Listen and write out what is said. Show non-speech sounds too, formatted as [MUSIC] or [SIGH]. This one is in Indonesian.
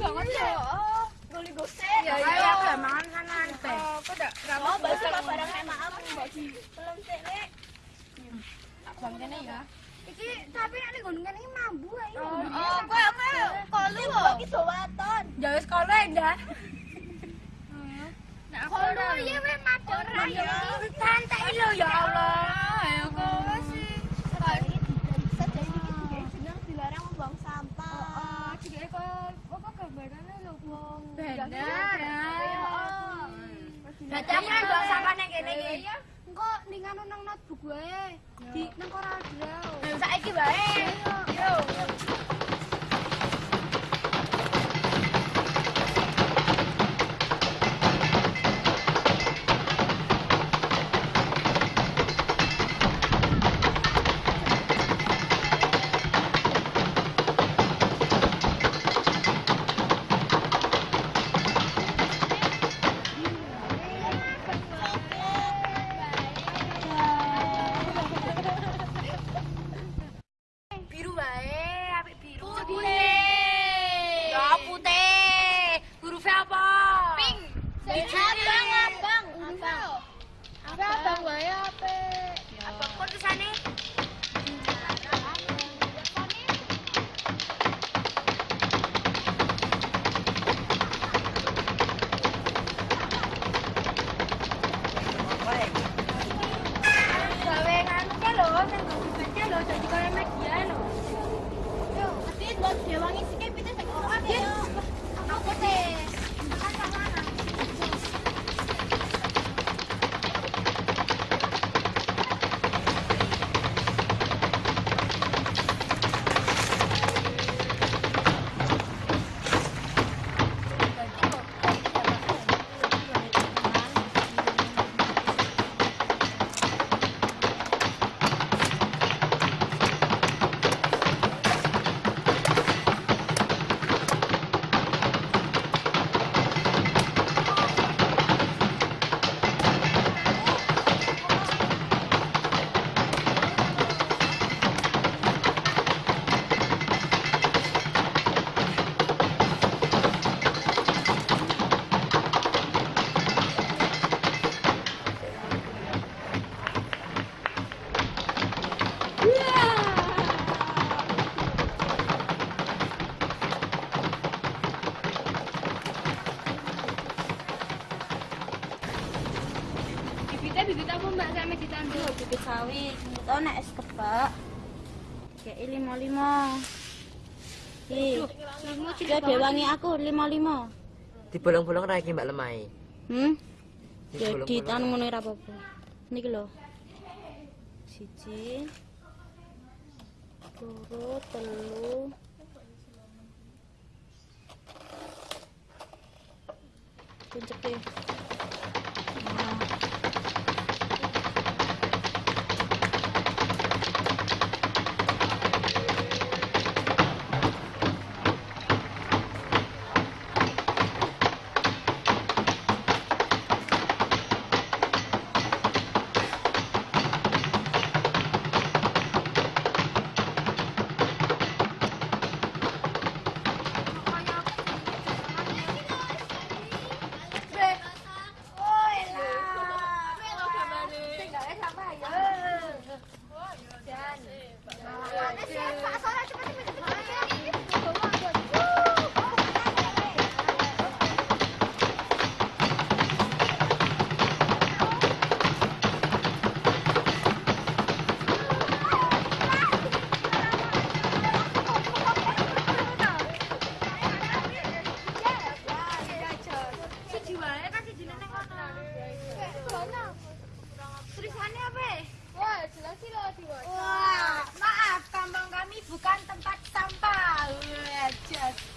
banget ya. Oh, goli gosek. Ya Ayo. iya gak mangan kanan teh. Oh, kok dak ramah basa barang emak aku bagi. Belum. Bang kene ya. Iki tapi nek kene iki mambu ae. Oh, kowe kowe kolu kok. Bagi sowaton. Ya wis kono ya. [LAUGHS] Nah, ya madon Bener. Berarti aku kan bawa sampah nang kene iki. Engko ning anu nang notebook wae. Di nang Corel Saiki bae. Yo. Biru sampe ditandur? bibit sawit. Itu nek es kebak. Kayak lima lima. Ih, dia dewangi aku lima lima. Dibolong-bolong ra iki Mbak Lemai. Hmm? Ya Dibolong-bolong. di tan ngono ora apa-apa. Niki lho. Siji. Loro, telu. Kuncep Tulisannya apa? Ya? Wah, jelas sih loh Wah, maaf, kampung kami bukan tempat sampah. Wah, just.